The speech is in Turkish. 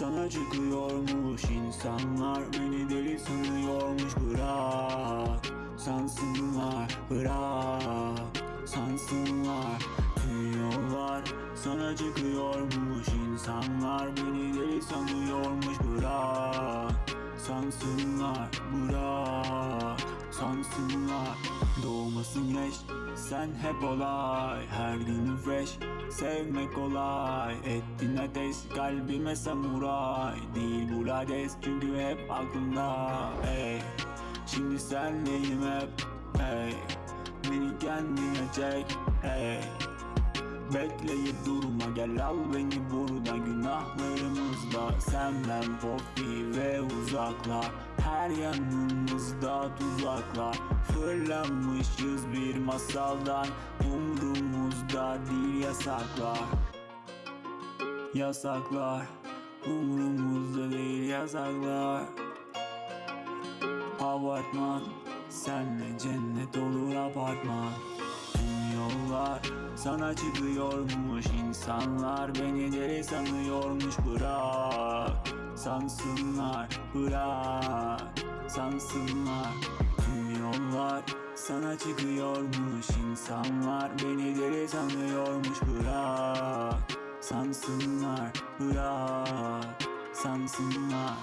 sana çıkıyormuş. İnsanlar Beni deli sanıyormuş. Bırak Sansınlar bırak Sansınlar. Tüm yollar sana çıkıyormuş. İnsanlar Beni deli sanıyormuş. Bırak Sansınlar Doğmasın güneş sen hep olay. Her günü fresh sevmek kolay. Ettin ateş kalbime samuray. Değil bu lades çünkü hep aklımda. Ey Şimdi senleyim hep? Ey Beni kendine çek. Ey Bekleyip durma gel al beni burada. Günahlarımızda Sen ben Poppy ve uzaklar Her yanımızda tuzaklar Fırlamışız bir masaldan. Umrumuzda değil yasaklar. Yasaklar. Umrumuzda değil yasaklar. Apartman Senle cennet olur apartman. Tüm yollar sana çıkıyormuş insanlar Beni deli sanıyormuş bırak Sansınlar bırak. Sansınlar Tüm yollar sana çıkıyormuş. İnsanlar Beni deli sanıyormuş bırak. Sansınlar bırak. Sansınlar